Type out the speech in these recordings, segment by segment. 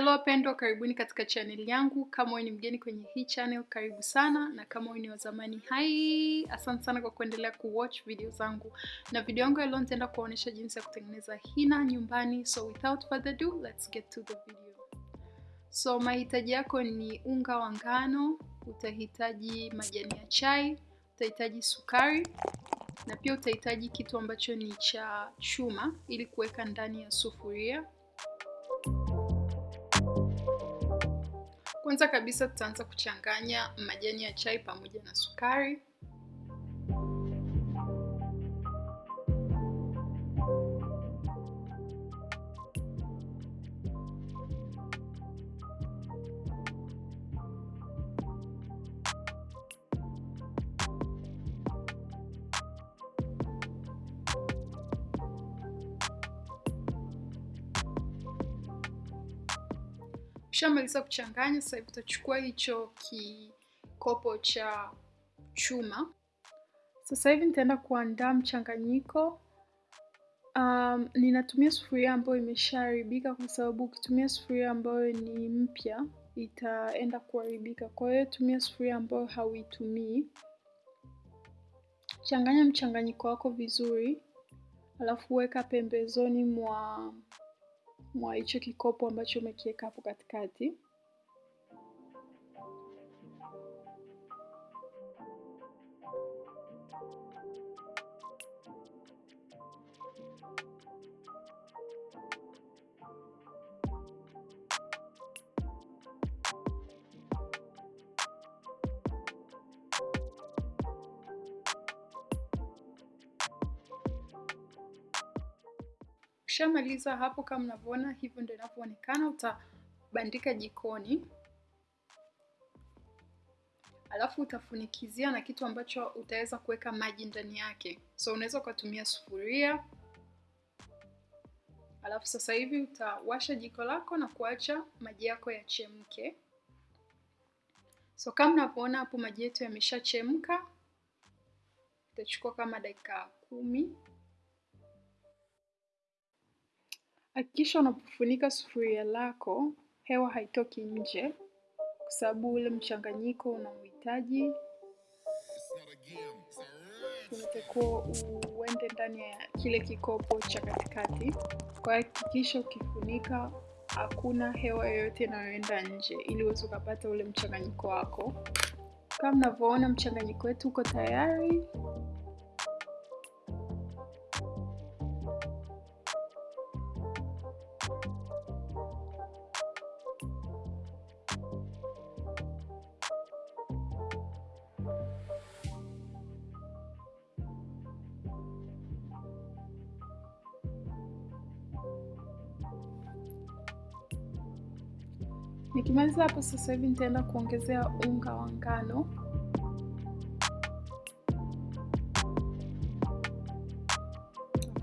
Hello wapendwa, karibuni katika channel yangu. Kama wewe ni mgeni kwenye hii channel, karibu sana, na kama wewe ni wa zamani, hai, asante sana kwa kuendelea kuwatch video zangu. Na video yangu ya leo nitaenda kuonyesha jinsi ya kutengeneza hina nyumbani. So without further ado, let's get to the video. So mahitaji yako ni unga wa ngano, utahitaji majani ya chai, utahitaji sukari na pia utahitaji kitu ambacho ni cha chuma ili kuweka ndani ya sufuria. Kwanza kabisa tutaanza kuchanganya majani ya chai pamoja na sukari. Ukishamaliza kuchanganya, sasa hivi utachukua hicho kikopo cha chuma. Sasa hivi nitaenda kuandaa mchanganyiko. Um, ninatumia sufuria ambayo imeshaharibika kwa sababu ukitumia sufuria ambayo ni mpya itaenda kuharibika. Kwa hiyo tumia sufuria ambayo hauitumii. Changanya mchanganyiko wako vizuri, alafu weka pembezoni mwa mwa hicho kikopo ambacho umekiweka hapo katikati. Ukishamaliza hapo, kama mnavyoona, hivyo ndio inavyoonekana. Utabandika jikoni, alafu utafunikizia na kitu ambacho utaweza kuweka maji ndani yake. So unaweza ukatumia sufuria, alafu sasa hivi utawasha jiko lako na kuacha maji yako yachemke. So kama mnavyoona hapo, maji yetu yameshachemka. Itachukua kama dakika kumi. Hakikisha unapofunika sufuria lako hewa haitoki nje, kwa sababu ule mchanganyiko unauhitaji, unatakiwa uende ndani ya kile kikopo cha katikati. Kwa hakikisha ukifunika hakuna hewa yoyote inayoenda nje, ili uweze ukapata ule mchanganyiko wako. Kama mnavyoona mchanganyiko wetu uko tayari. Nikimaliza hapo sasa hivi nitaenda kuongezea unga wa ngano.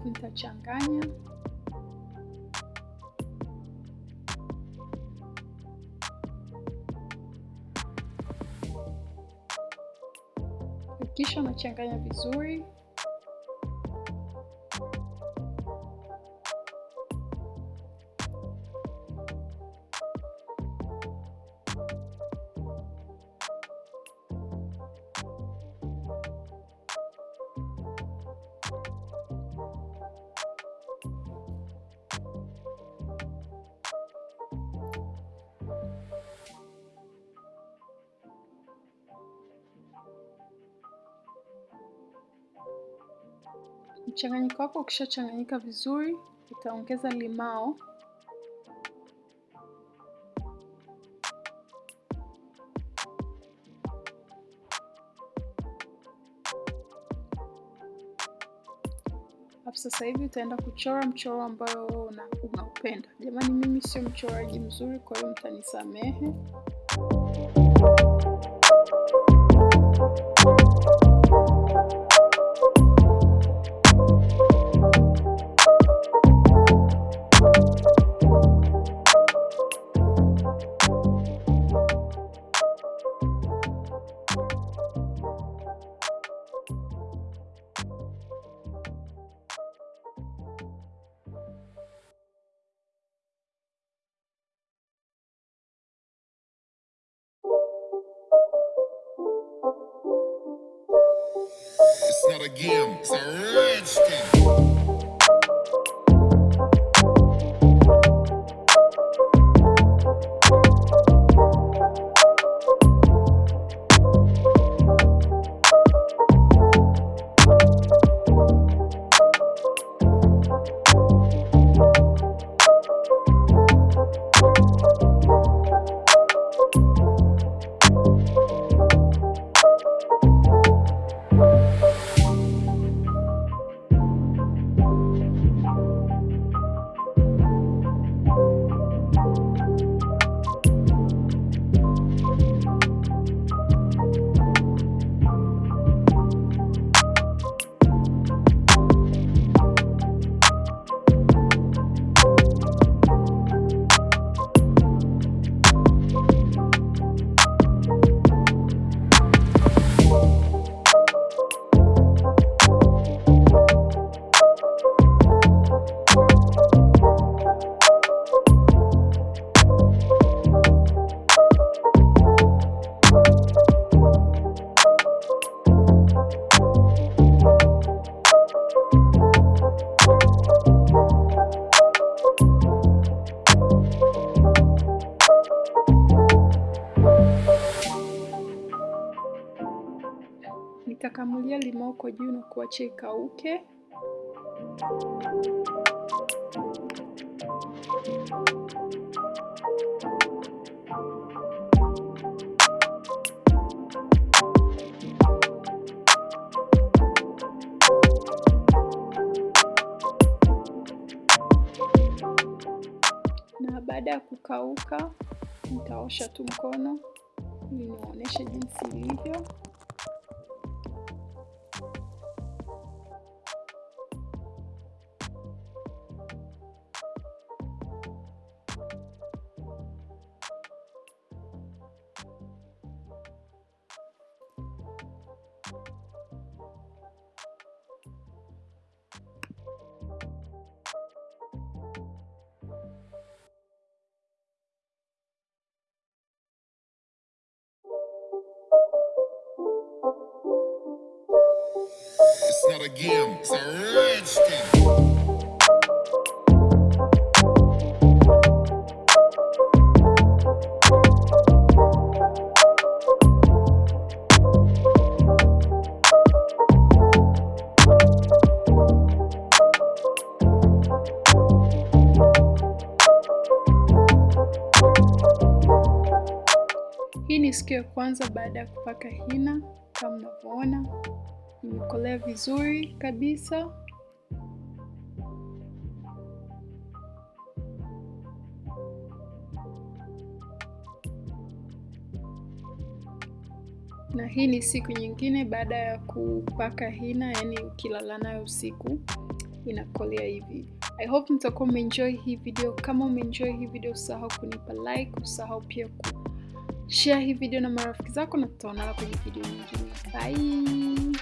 Nitachanganya. Kisha nachanganya vizuri. Mchanganyiko wako ukishachanganyika vizuri, utaongeza limao. Hapo sasa hivi utaenda kuchora mchoro ambao unaupenda. Jamani, mimi sio mchoraji mzuri, kwa hiyo mtanisamehe. Not a game, it's a rich Nitakamulia limao kwa juu na kuacha ikauke. Na baada ya kukauka, nitaosha tu mkono ili niwaonyeshe jinsi ilivyo. Not a game, it's a thing. Hii ni siku ya kwanza baada ya kupaka hina. Kama mnavyoona, imekolea vizuri kabisa. Na hii ni siku nyingine baada ya kupaka hina, yani ukilala nayo usiku inakolea hivi. I hope mtakuwa umeenjoy hii video. Kama umeenjoy hii video, usahau kunipa like, usahau pia ku share hii video na marafiki zako, na tutaonana kwenye video nyingine. Bye.